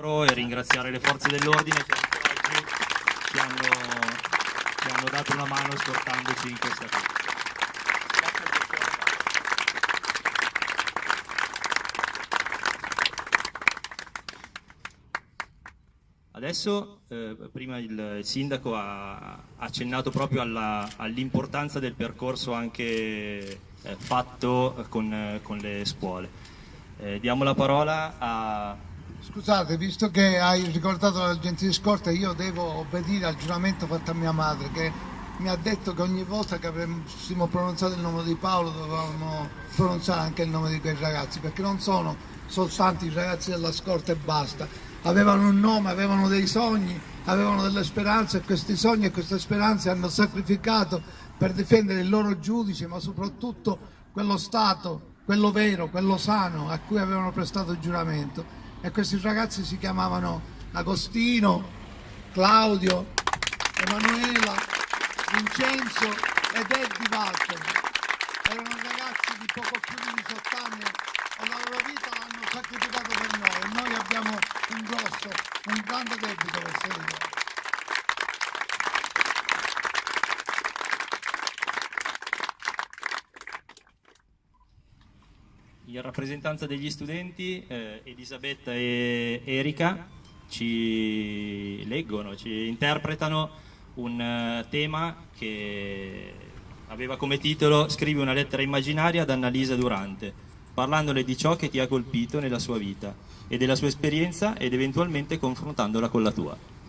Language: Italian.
e ringraziare le forze dell'ordine che oggi ci hanno, ci hanno dato una mano scortandoci in questa cosa. Adesso, eh, prima il sindaco ha accennato proprio all'importanza all del percorso anche eh, fatto con, con, le scuole. Eh, diamo la parola a... Scusate, visto che hai ricordato l'agenzia di scorta, io devo obbedire al giuramento fatto a mia madre che mi ha detto che ogni volta che avremmo pronunciato il nome di Paolo dovevamo pronunciare anche il nome di quei ragazzi, perché non sono soltanto i ragazzi della scorta e basta, avevano un nome, avevano dei sogni, avevano delle speranze e questi sogni e queste speranze hanno sacrificato per difendere il loro giudice, ma soprattutto quello Stato, quello vero, quello sano a cui avevano prestato giuramento. E questi ragazzi si chiamavano Agostino, Claudio, Emanuela, Vincenzo ed Eddie Walter. Erano ragazzi di poco più di 18 anni e la loro vita l'hanno sacrificato per noi e noi abbiamo un grosso, un grande debito verso di loro. In rappresentanza degli studenti eh, Elisabetta e Erika ci leggono, ci interpretano un uh, tema che aveva come titolo Scrivi una lettera immaginaria ad Annalisa Durante parlandole di ciò che ti ha colpito nella sua vita e della sua esperienza ed eventualmente confrontandola con la tua.